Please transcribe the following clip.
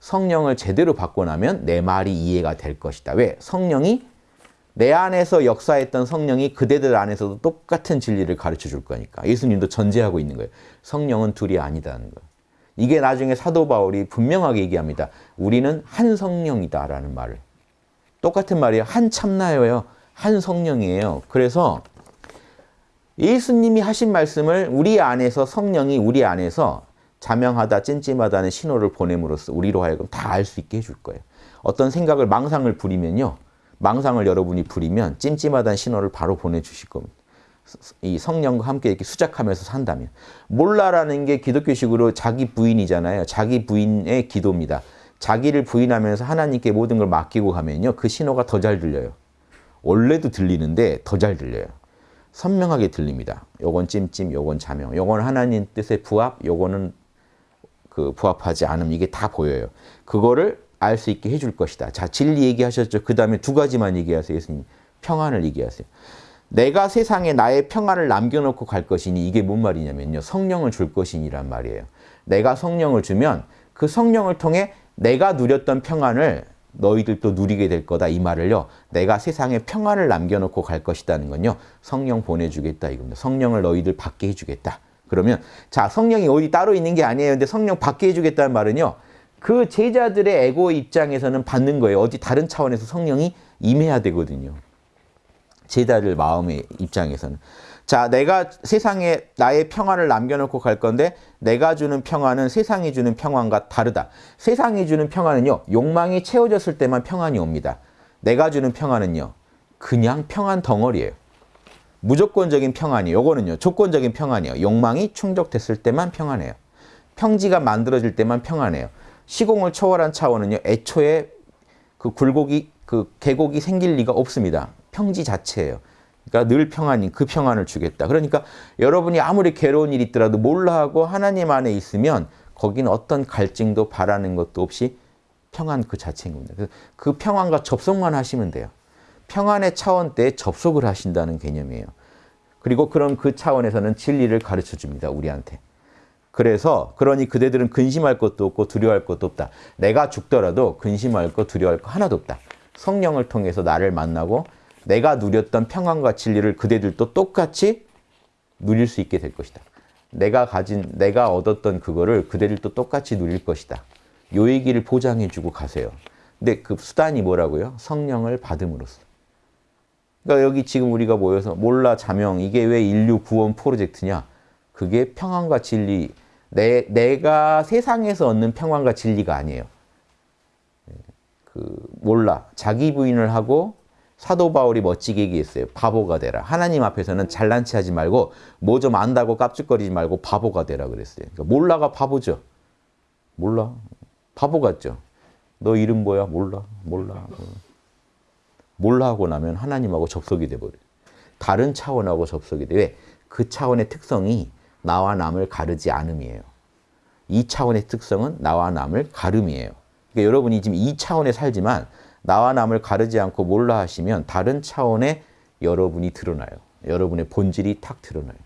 성령을 제대로 받고 나면 내 말이 이해가 될 것이다. 왜? 성령이 내 안에서 역사했던 성령이 그대들 안에서도 똑같은 진리를 가르쳐 줄 거니까. 예수님도 전제하고 있는 거예요. 성령은 둘이 아니다는 거. 이게 나중에 사도 바울이 분명하게 얘기합니다. 우리는 한 성령이다라는 말을. 똑같은 말이에요. 한 참나예요. 한 성령이에요. 그래서 예수님이 하신 말씀을 우리 안에서 성령이 우리 안에서 자명하다 찜찜하다는 신호를 보냄으로써 우리로 하여금 다 알 수 있게 해줄 거예요. 어떤 생각을 망상을 부리면요. 망상을 여러분이 부리면 찜찜하다는 신호를 바로 보내주실 겁니다. 이 성령과 함께 이렇게 수작하면서 산다면. 몰라라는 게 기독교식으로 자기 부인이잖아요. 자기 부인의 기도입니다. 자기를 부인하면서 하나님께 모든 걸 맡기고 가면요. 그 신호가 더 잘 들려요. 원래도 들리는데 더 잘 들려요. 선명하게 들립니다. 요건 찜찜, 요건 자명, 요건 하나님 뜻의 부합, 요거는 그 부합하지 않음 이게 다 보여요. 그거를 알 수 있게 해줄 것이다. 자 진리 얘기하셨죠. 그 다음에 두 가지만 얘기하세요. 예수님. 평안을 얘기하세요. 내가 세상에 나의 평안을 남겨놓고 갈 것이니 이게 뭔 말이냐면요. 성령을 줄 것이니란 말이에요. 내가 성령을 주면 그 성령을 통해 내가 누렸던 평안을 너희들도 누리게 될 거다 이 말을요. 내가 세상에 평안을 남겨놓고 갈 것이다는 건요. 성령 보내주겠다 이겁니다. 성령을 너희들 받게 해주겠다. 그러면 자 성령이 어디 따로 있는 게 아니에요. 근데 성령 받게 해주겠다는 말은요. 그 제자들의 에고 입장에서는 받는 거예요. 어디 다른 차원에서 성령이 임해야 되거든요. 제자들 마음의 입장에서는. 자, 내가 세상에 나의 평안을 남겨놓고 갈 건데 내가 주는 평안은 세상이 주는 평안과 다르다. 세상이 주는 평안은요. 욕망이 채워졌을 때만 평안이 옵니다. 내가 주는 평안은요. 그냥 평안 덩어리예요. 무조건적인 평안이 요거는요. 조건적인 평안이에요. 욕망이 충족됐을 때만 평안해요. 평지가 만들어질 때만 평안해요. 시공을 초월한 차원은요. 애초에 그 굴곡이 그 계곡이 생길 리가 없습니다. 평지 자체예요. 그러니까 늘 평안이 그 평안을 주겠다. 그러니까 여러분이 아무리 괴로운 일이 있더라도 몰라 하고 하나님 안에 있으면 거기는 어떤 갈증도 바라는 것도 없이 평안 그 자체인 겁니다. 그 평안과 접속만 하시면 돼요. 평안의 차원 때 접속을 하신다는 개념이에요. 그리고 그럼 그 차원에서는 진리를 가르쳐 줍니다. 우리한테. 그래서 그러니 그대들은 근심할 것도 없고 두려워할 것도 없다. 내가 죽더라도 근심할 것 두려워할 것 하나도 없다. 성령을 통해서 나를 만나고 내가 누렸던 평안과 진리를 그대들도 똑같이 누릴 수 있게 될 것이다. 내가 가진, 내가 얻었던 그거를 그대들도 똑같이 누릴 것이다. 요 얘기를 보장해주고 가세요. 근데 그 수단이 뭐라고요? 성령을 받음으로써. 그러니까 여기 지금 우리가 모여서 몰라 자명 이게 왜 인류 구원 프로젝트냐? 그게 평안과 진리 내 내가 세상에서 얻는 평안과 진리가 아니에요. 그 몰라 자기 부인을 하고 사도 바울이 멋지게 얘기했어요. 바보가 되라. 하나님 앞에서는 잘난 체 하지 말고 뭐 좀 안다고 깝죽거리지 말고 바보가 되라 그랬어요. 그러니까 몰라가 바보죠. 몰라. 바보 같죠. 너 이름 뭐야? 몰라. 몰라. 하고 나면 하나님하고 접속이 돼버려요. 다른 차원하고 접속이 돼. 왜? 그 차원의 특성이 나와 남을 가르지 않음이에요. 이 차원의 특성은 나와 남을 가름이에요. 그러니까 여러분이 지금 이 차원에 살지만 나와 남을 가르지 않고 몰라 하시면 다른 차원의 여러분이 드러나요. 여러분의 본질이 탁 드러나요.